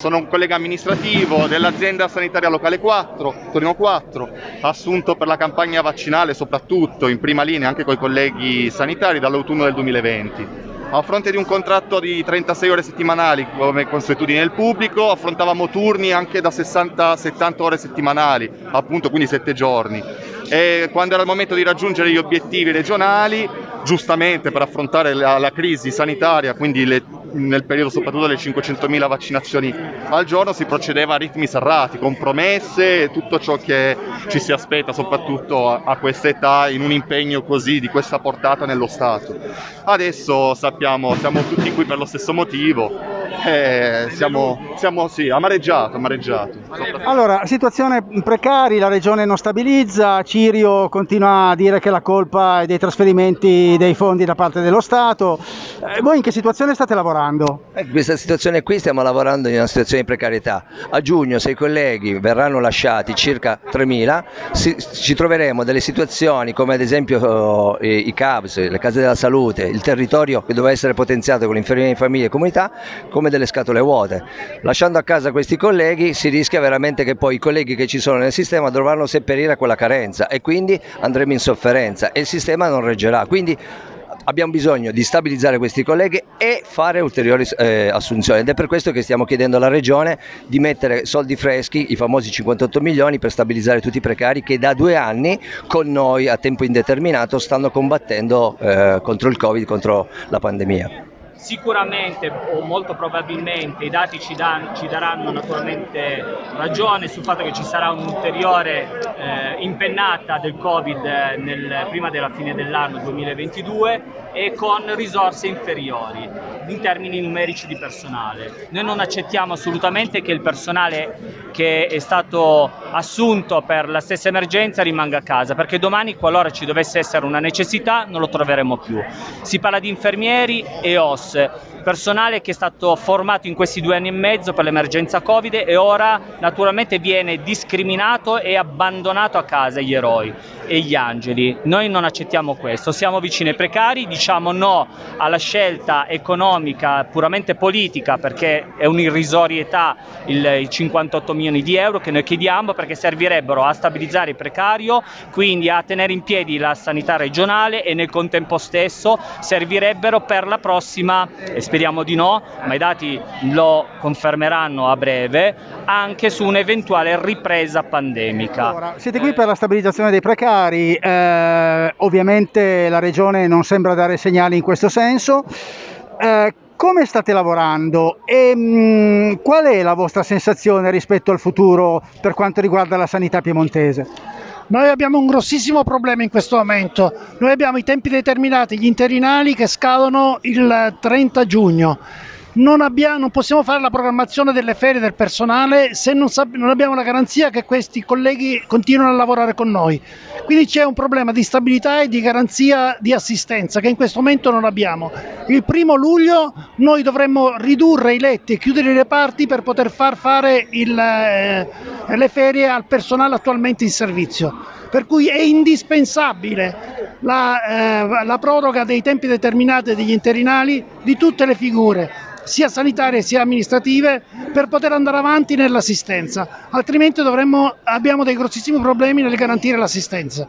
Sono un collega amministrativo dell'azienda sanitaria locale 4, Torino 4, assunto per la campagna vaccinale soprattutto in prima linea anche con i colleghi sanitari dall'autunno del 2020. A fronte di un contratto di 36 ore settimanali come consuetudine del pubblico, affrontavamo turni anche da 60-70 ore settimanali, appunto quindi 7 giorni. E quando era il momento di raggiungere gli obiettivi regionali, giustamente per affrontare la, la crisi sanitaria, quindi le nel periodo soprattutto delle 500.000 vaccinazioni al giorno si procedeva a ritmi serrati, con promesse e tutto ciò che ci si aspetta soprattutto a, a questa età in un impegno così di questa portata nello Stato. Adesso sappiamo, siamo tutti qui per lo stesso motivo, eh, siamo, siamo sì, amareggiato, amareggiato. Allora, situazione precari, la regione non stabilizza, Cirio continua a dire che la colpa è dei trasferimenti dei fondi da parte dello Stato. Eh, voi in che situazione state lavorando? In eh, questa situazione qui stiamo lavorando in una situazione di precarietà. A giugno se i colleghi verranno lasciati circa 3.000 si, ci troveremo delle situazioni come ad esempio eh, i CABS, le case della salute, il territorio che doveva essere potenziato con l'infermeria di famiglia e comunità come delle scatole vuote. Lasciando a casa questi colleghi si rischia veramente che poi i colleghi che ci sono nel sistema dovranno seppellire quella carenza e quindi andremo in sofferenza e il sistema non reggerà. Quindi abbiamo bisogno di stabilizzare questi colleghi e fare ulteriori eh, assunzioni ed è per questo che stiamo chiedendo alla Regione di mettere soldi freschi, i famosi 58 milioni per stabilizzare tutti i precari che da due anni con noi a tempo indeterminato stanno combattendo eh, contro il Covid, contro la pandemia. Sicuramente o molto probabilmente i dati ci, dan, ci, daranno naturalmente ragione sul fatto che ci sarà un'ulteriore eh, impennata del Covid nel, prima della fine dell'anno 2022 e con risorse inferiori in termini numerici di personale. Noi non accettiamo assolutamente che il personale che è stato assunto per la stessa emergenza rimanga a casa, perché domani qualora ci dovesse essere una necessità non lo troveremo più. Si parla di infermieri e OS, personale che è stato formato in questi due anni e mezzo per l'emergenza Covid e ora naturalmente viene discriminato e abbandonato a casa gli eroi e gli angeli. Noi non accettiamo questo, siamo vicini ai precari, diciamo no alla scelta economica puramente politica perché è un'irrisorietà i 58 milioni di euro che noi chiediamo perché servirebbero a stabilizzare il precario, quindi a tenere in piedi la sanità regionale e nel contempo stesso servirebbero per la prossima esperienza speriamo di no, ma i dati lo confermeranno a breve, anche su un'eventuale ripresa pandemica. Allora, siete qui per la stabilizzazione dei precari, eh, ovviamente la Regione non sembra dare segnali in questo senso. Eh, come state lavorando e mh, mm, qual è la vostra sensazione rispetto al futuro per quanto riguarda la sanità piemontese? Noi abbiamo un grossissimo problema in questo momento, noi abbiamo i tempi determinati, gli interinali che scadono il 30 giugno non, abbiamo, non, possiamo fare la programmazione delle ferie del personale se non, non, abbiamo la garanzia che questi colleghi continuino a lavorare con noi. Quindi c'è un problema di stabilità e di garanzia di assistenza che in questo momento non abbiamo. Il primo luglio noi dovremmo ridurre i letti e chiudere i reparti per poter far fare il, eh, le ferie al personale attualmente in servizio. Per cui è indispensabile la, eh, la proroga dei tempi determinati degli interinali di tutte le figure sia sanitarie sia amministrative per poter andare avanti nell'assistenza, altrimenti dovremmo, abbiamo dei grossissimi problemi nel garantire l'assistenza.